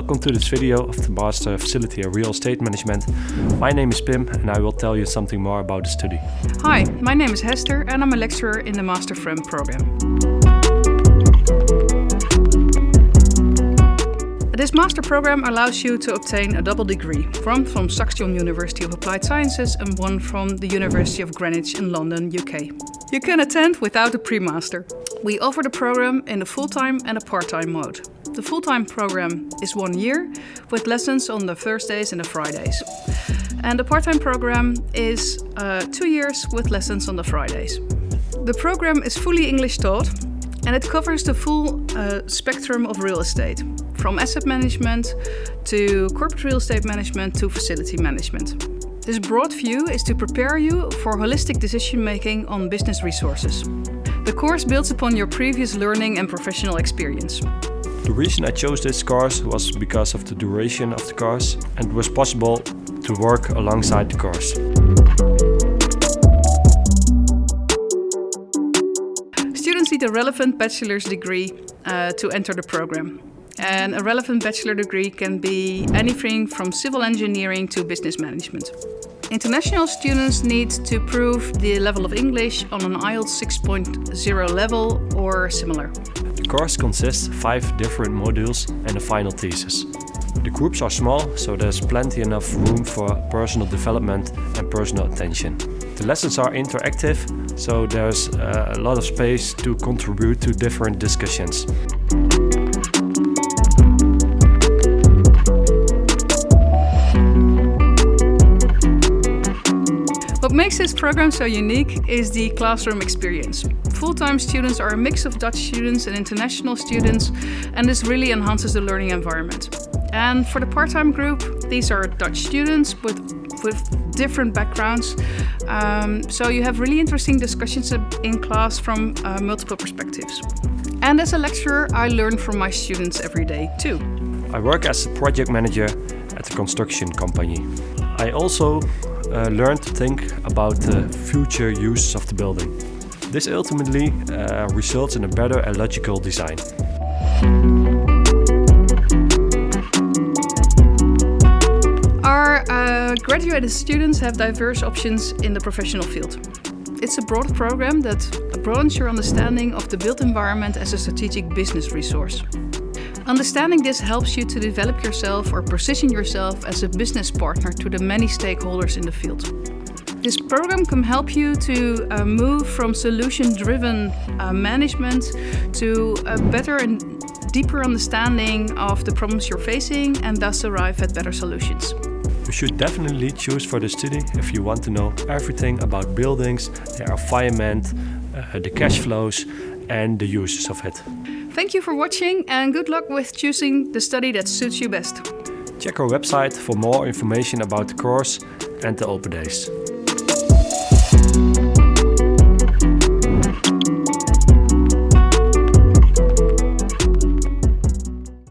Welcome to this video of the Master Facility of Real Estate Management. My name is Pim and I will tell you something more about the study. Hi, my name is Hester and I'm a lecturer in the Master FREM program. This master program allows you to obtain a double degree, one from Saxion University of Applied Sciences and one from the University of Greenwich in London, UK. You can attend without a pre-master. We offer the program in a full-time and a part-time mode. The full-time program is one year, with lessons on the Thursdays and the Fridays. And the part-time program is uh, two years with lessons on the Fridays. The program is fully English taught and it covers the full uh, spectrum of real estate, from asset management to corporate real estate management to facility management. This broad view is to prepare you for holistic decision making on business resources. The course builds upon your previous learning and professional experience. The reason I chose this course was because of the duration of the course and it was possible to work alongside the course. Students need a relevant bachelor's degree uh, to enter the program. And a relevant bachelor degree can be anything from civil engineering to business management. International students need to prove the level of English on an IELTS 6.0 level or similar. The course consists of five different modules and a final thesis. The groups are small, so there's plenty enough room for personal development and personal attention. The lessons are interactive, so there's uh, a lot of space to contribute to different discussions. What makes this program so unique is the classroom experience. Full-time students are a mix of Dutch students and international students and this really enhances the learning environment. And for the part-time group, these are Dutch students with, with different backgrounds. Um, so you have really interesting discussions in class from uh, multiple perspectives. And as a lecturer, I learn from my students every day too. I work as a project manager at a construction company. I also uh, learn to think about the future uses of the building. This ultimately uh, results in a better and logical design. Our uh, graduated students have diverse options in the professional field. It's a broad program that broadens your understanding of the built environment as a strategic business resource. Understanding this helps you to develop yourself or position yourself as a business partner to the many stakeholders in the field. This program can help you to uh, move from solution-driven uh, management to a better and deeper understanding of the problems you're facing and thus arrive at better solutions. You should definitely choose for the study if you want to know everything about buildings, their environment, uh, the cash flows and the uses of it. Thank you for watching and good luck with choosing the study that suits you best. Check our website for more information about the course and the open days.